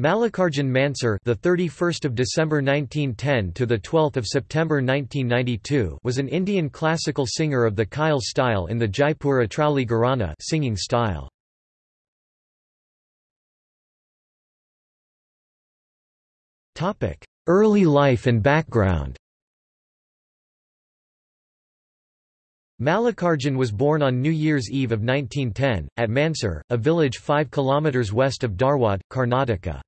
Mallikarjun Mansur, the 31st of December 1910 to the 12th of September 1992, was an Indian classical singer of the Khyal style in the Jaipur Atrauli Gharana singing style. Topic: Early life and background. Mallikarjun was born on New Year's Eve of 1910, at Mansur, a village 5 km west of Dharwad, Karnataka.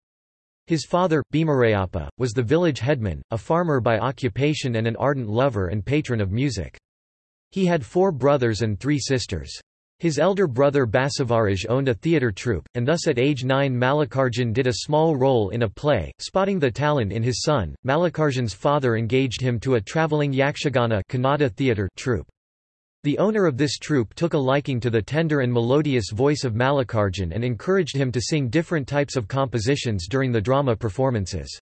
His father, Bhimarayappa, was the village headman, a farmer by occupation and an ardent lover and patron of music. He had four brothers and three sisters. His elder brother Basavaraj owned a theatre troupe, and thus at age 9 Mallikarjun did a small role in a play. Spotting the talent in his son, Mallikarjun's father engaged him to a travelling Yakshagana Kannada theatre troupe. The owner of this troupe took a liking to the tender and melodious voice of Mallikarjun and encouraged him to sing different types of compositions during the drama performances.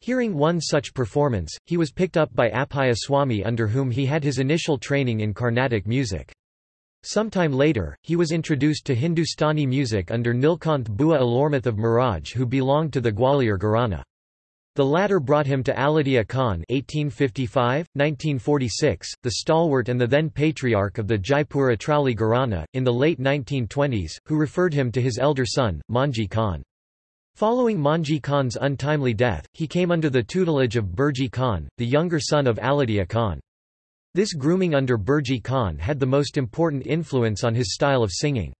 Hearing one such performance, he was picked up by Appaya Swami under whom he had his initial training in Carnatic music. Sometime later, he was introduced to Hindustani music under Nilkanth Bua Alurmath of Miraj who belonged to the Gwalior Gharana. The latter brought him to Aladia Khan 1855, 1946, the stalwart and the then patriarch of the Jaipur Atrauli Gharana, in the late 1920s, who referred him to his elder son, Manji Khan. Following Manji Khan's untimely death, he came under the tutelage of Burji Khan, the younger son of Aladia Khan. This grooming under Burji Khan had the most important influence on his style of singing.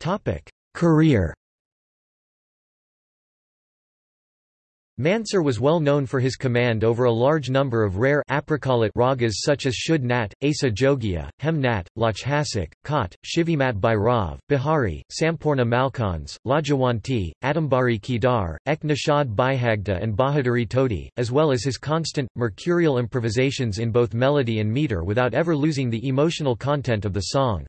Topic: Career Mansur was well known for his command over a large number of rare ragas such as Shuddh Nat, Asa Jogia, Hem Nat, Lachhasik, Khat, Shivmat Bhairav, Bihari, Sampoorna Malkans, Lajawanti, Adambari Kedar, Ek Nishad Bihagda and Bahaduri Todi, as well as his constant, mercurial improvisations in both melody and meter without ever losing the emotional content of the song.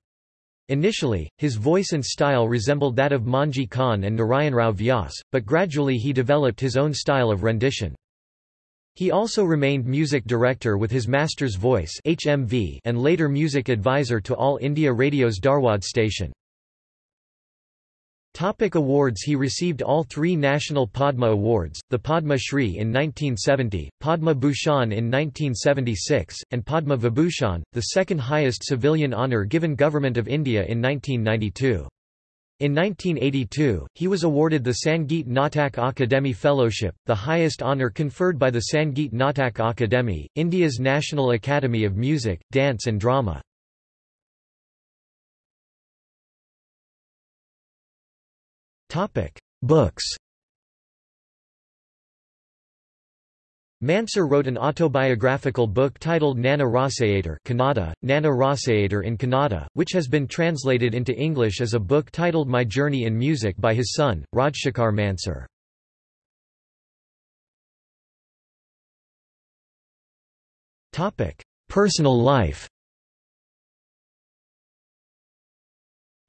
Initially, his voice and style resembled that of Manji Khan and Narayanrao Vyas, but gradually he developed his own style of rendition. He also remained music director with his master's voice HMV and later music advisor to All India Radio's Dharwad station. Topic awards He received all three National Padma Awards, the Padma Shri in 1970, Padma Bhushan in 1976, and Padma Vibhushan, the second highest civilian honour given Government of India in 1992. In 1982, he was awarded the Sangeet Natak Akademi Fellowship, the highest honour conferred by the Sangeet Natak Akademi, India's National Academy of Music, Dance and Drama. Books Mansur wrote an autobiographical book titled Nana Rasayatre Kannada, Nana in Kannada, which has been translated into English as a book titled My Journey in Music by his son, Rajshekhar Mansur. Personal life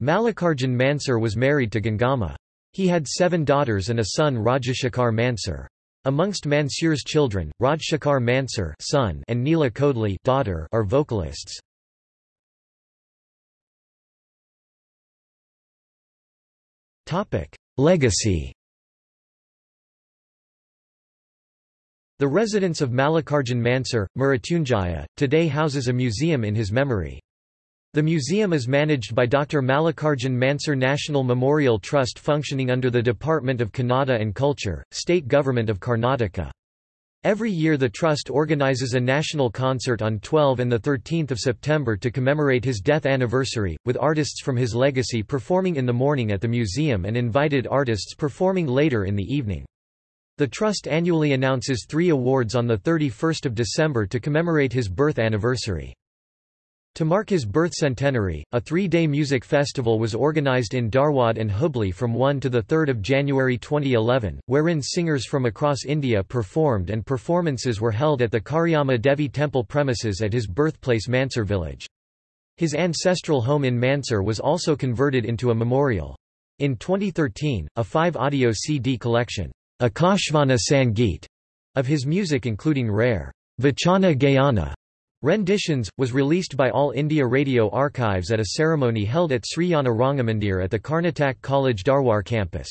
Mallikarjun Mansur was married to Gangamma. He had seven daughters and a son Rajashekhar Mansur. Amongst Mansur's children, Rajshekhar Mansur son and Neela Kodli daughter are vocalists. Legacy The residence of Mallikarjun Mansur, Mrityunjaya, today houses a museum in his memory. The museum is managed by Dr. Mallikarjun Mansur National Memorial Trust functioning under the Department of Kannada and Culture, State Government of Karnataka. Every year the Trust organizes a national concert on 12 and 13 September to commemorate his death anniversary, with artists from his legacy performing in the morning at the museum and invited artists performing later in the evening. The Trust annually announces three awards on 31 December to commemorate his birth anniversary. To mark his birth centenary, a three-day music festival was organized in Dharwad and Hubli from 1 to 3 January 2011, wherein singers from across India performed and performances were held at the Karyama Devi temple premises at his birthplace Mansur village. His ancestral home in Mansur was also converted into a memorial. In 2013, a five-audio CD collection, Akashvani Sangeet, of his music including rare Vachana Gayana Renditions, was released by All India Radio Archives at a ceremony held at Sri Yana Rangamandir at the Karnatak College Dharwar campus.